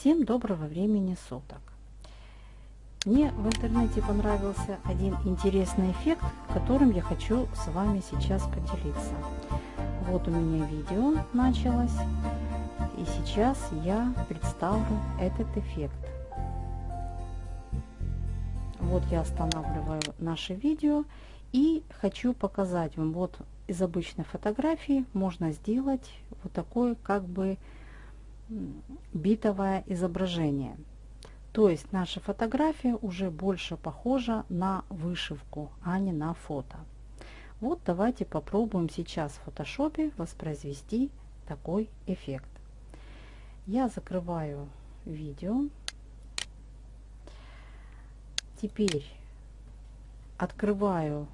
Всем доброго времени суток! Мне в интернете понравился один интересный эффект, которым я хочу с вами сейчас поделиться. Вот у меня видео началось, и сейчас я представлю этот эффект. Вот я останавливаю наше видео и хочу показать вам, вот из обычной фотографии можно сделать вот такое как бы битовое изображение. То есть наша фотография уже больше похожа на вышивку, а не на фото. Вот давайте попробуем сейчас в фотошопе воспроизвести такой эффект. Я закрываю видео. Теперь открываю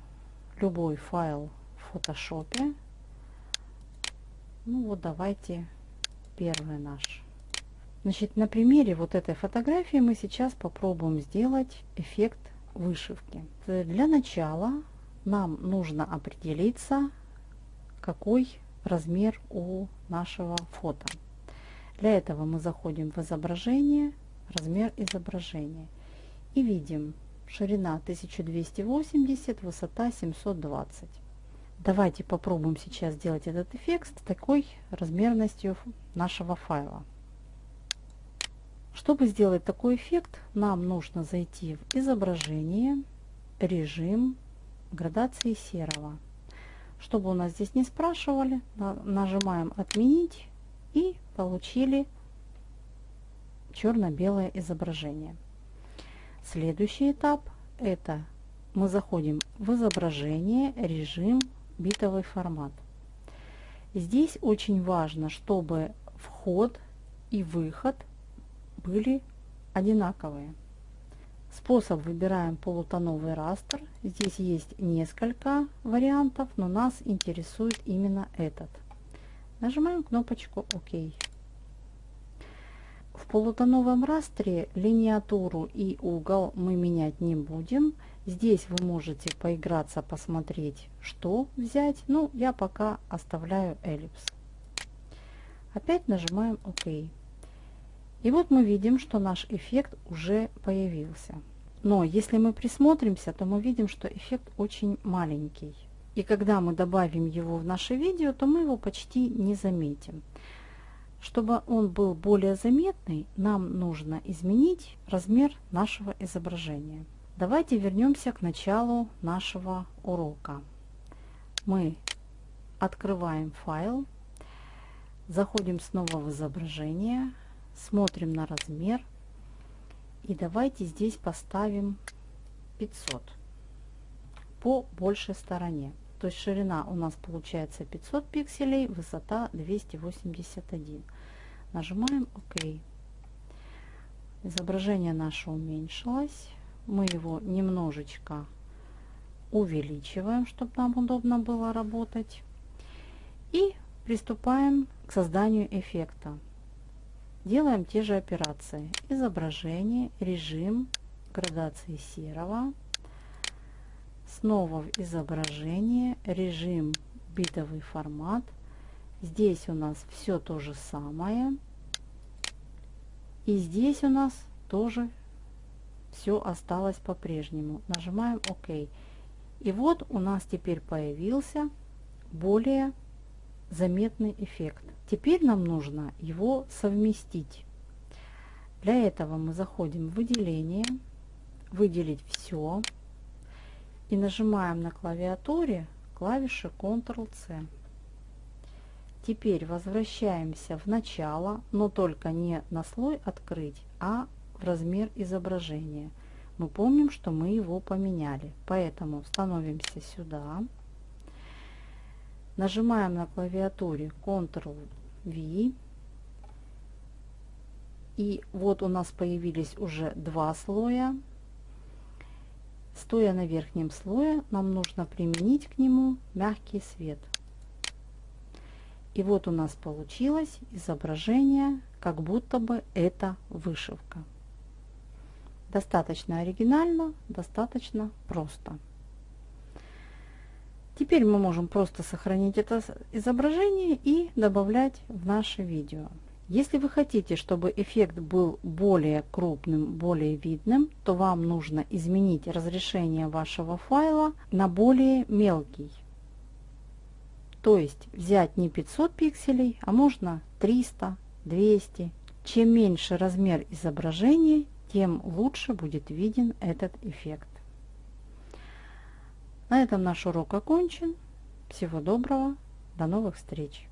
любой файл в фотошопе. Ну вот давайте первый наш. Значит, на примере вот этой фотографии мы сейчас попробуем сделать эффект вышивки. Для начала нам нужно определиться, какой размер у нашего фото. Для этого мы заходим в изображение, размер изображения и видим ширина 1280, высота 720. Давайте попробуем сейчас сделать этот эффект с такой размерностью нашего файла. Чтобы сделать такой эффект, нам нужно зайти в изображение, режим, градации серого. Чтобы у нас здесь не спрашивали, нажимаем отменить и получили черно-белое изображение. Следующий этап это мы заходим в изображение, режим, битовый формат. Здесь очень важно, чтобы вход и выход были одинаковые. Способ выбираем полутоновый растр. Здесь есть несколько вариантов, но нас интересует именно этот. Нажимаем кнопочку ОК. В полутоновом растре линиатуру и угол мы менять не будем. Здесь вы можете поиграться, посмотреть, что взять. Ну, я пока оставляю эллипс. Опять нажимаем ОК. И вот мы видим, что наш эффект уже появился. Но если мы присмотримся, то мы видим, что эффект очень маленький. И когда мы добавим его в наше видео, то мы его почти не заметим. Чтобы он был более заметный, нам нужно изменить размер нашего изображения. Давайте вернемся к началу нашего урока. Мы открываем файл, заходим снова в изображение, смотрим на размер и давайте здесь поставим 500 по большей стороне. То есть ширина у нас получается 500 пикселей, высота 281. Нажимаем ОК. Изображение наше уменьшилось мы его немножечко увеличиваем, чтобы нам удобно было работать. И приступаем к созданию эффекта. Делаем те же операции. Изображение, режим, градации серого. Снова в изображение, режим, битовый формат. Здесь у нас все то же самое. И здесь у нас тоже все осталось по-прежнему. Нажимаем ОК. И вот у нас теперь появился более заметный эффект. Теперь нам нужно его совместить. Для этого мы заходим в выделение, выделить все и нажимаем на клавиатуре клавиши Ctrl-C. Теперь возвращаемся в начало, но только не на слой открыть, а размер изображения. Мы помним, что мы его поменяли, поэтому становимся сюда, нажимаем на клавиатуре Ctrl-V, и вот у нас появились уже два слоя. Стоя на верхнем слое, нам нужно применить к нему мягкий свет. И вот у нас получилось изображение, как будто бы это вышивка. Достаточно оригинально, достаточно просто. Теперь мы можем просто сохранить это изображение и добавлять в наше видео. Если вы хотите, чтобы эффект был более крупным, более видным, то вам нужно изменить разрешение вашего файла на более мелкий. То есть взять не 500 пикселей, а можно 300, 200. Чем меньше размер изображения, тем лучше будет виден этот эффект. На этом наш урок окончен. Всего доброго. До новых встреч.